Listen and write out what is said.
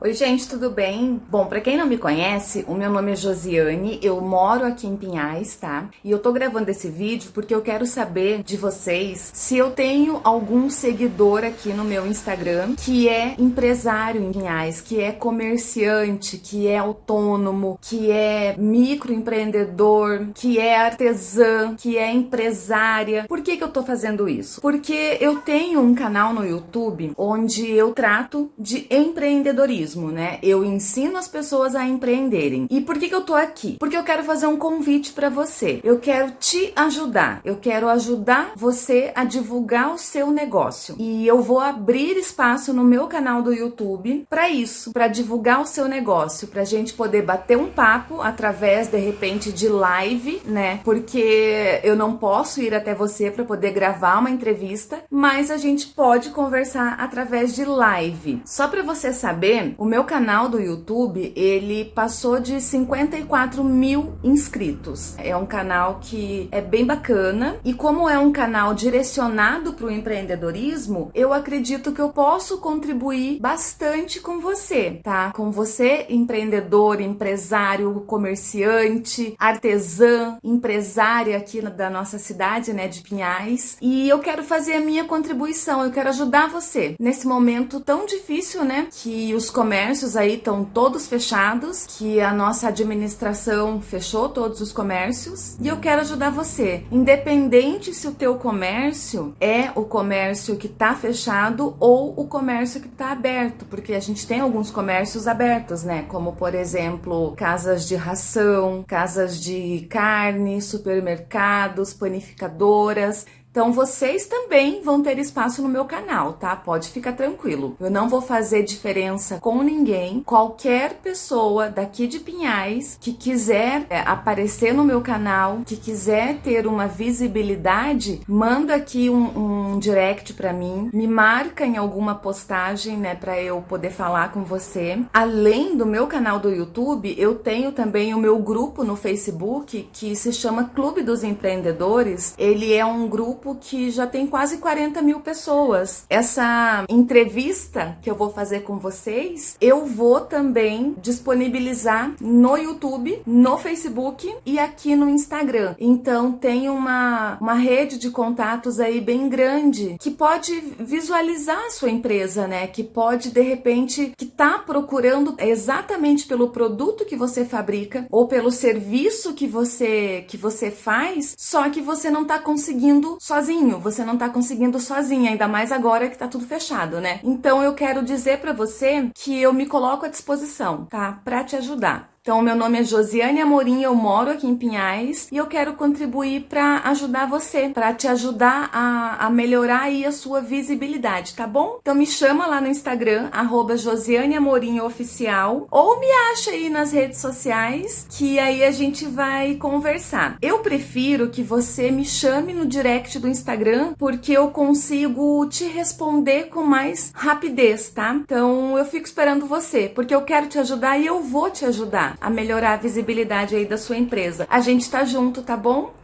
Oi gente, tudo bem? Bom, para quem não me conhece, o meu nome é Josiane, eu moro aqui em Pinhais, tá? E eu tô gravando esse vídeo porque eu quero saber de vocês se eu tenho algum seguidor aqui no meu Instagram que é empresário em Pinhais, que é comerciante, que é autônomo, que é microempreendedor, que é artesã, que é empresária. Por que que eu tô fazendo isso? Porque eu tenho um canal no YouTube onde eu trato de empreendedorismo empreendedorismo, né? Eu ensino as pessoas a empreenderem. E por que, que eu tô aqui? Porque eu quero fazer um convite para você. Eu quero te ajudar. Eu quero ajudar você a divulgar o seu negócio. E eu vou abrir espaço no meu canal do YouTube para isso, para divulgar o seu negócio, pra gente poder bater um papo através de repente de live, né? Porque eu não posso ir até você para poder gravar uma entrevista, mas a gente pode conversar através de live. Só para você saber, o meu canal do YouTube, ele passou de 54 mil inscritos. É um canal que é bem bacana e como é um canal direcionado para o empreendedorismo, eu acredito que eu posso contribuir bastante com você, tá? Com você, empreendedor, empresário, comerciante, artesã, empresária aqui da nossa cidade, né, de Pinhais. E eu quero fazer a minha contribuição, eu quero ajudar você nesse momento tão difícil, né, que os comércios aí estão todos fechados, que a nossa administração fechou todos os comércios e eu quero ajudar você. Independente se o teu comércio é o comércio que está fechado ou o comércio que está aberto, porque a gente tem alguns comércios abertos, né? Como por exemplo, casas de ração, casas de carne, supermercados, panificadoras. Então vocês também vão ter espaço no meu canal, tá? Pode ficar tranquilo. Eu não vou fazer diferença com ninguém. Qualquer pessoa daqui de Pinhais que quiser é, aparecer no meu canal, que quiser ter uma visibilidade, manda aqui um, um direct para mim, me marca em alguma postagem, né, para eu poder falar com você. Além do meu canal do YouTube, eu tenho também o meu grupo no Facebook que se chama Clube dos Empreendedores. Ele é um grupo grupo que já tem quase 40 mil pessoas. Essa entrevista que eu vou fazer com vocês, eu vou também disponibilizar no YouTube, no Facebook e aqui no Instagram. Então tem uma, uma rede de contatos aí bem grande que pode visualizar a sua empresa, né? Que pode de repente que tá procurando exatamente pelo produto que você fabrica ou pelo serviço que você que você faz, só que você não tá conseguindo sozinho, você não tá conseguindo sozinha, ainda mais agora que tá tudo fechado, né? Então eu quero dizer para você que eu me coloco à disposição, tá? Para te ajudar. Então, meu nome é Josiane Amorim, eu moro aqui em Pinhais e eu quero contribuir para ajudar você, para te ajudar a, a, melhorar aí a sua visibilidade, tá bom? Então me chama lá no Instagram, arroba Josiane Amorim Oficial, ou me acha aí nas redes sociais, que aí a gente vai conversar. Eu prefiro que você me chame no direct do Instagram, porque eu consigo te responder com mais rapidez, tá? Então eu fico esperando você, porque eu quero te ajudar e eu vou te ajudar a melhorar a visibilidade aí da sua empresa. A gente tá junto, tá bom?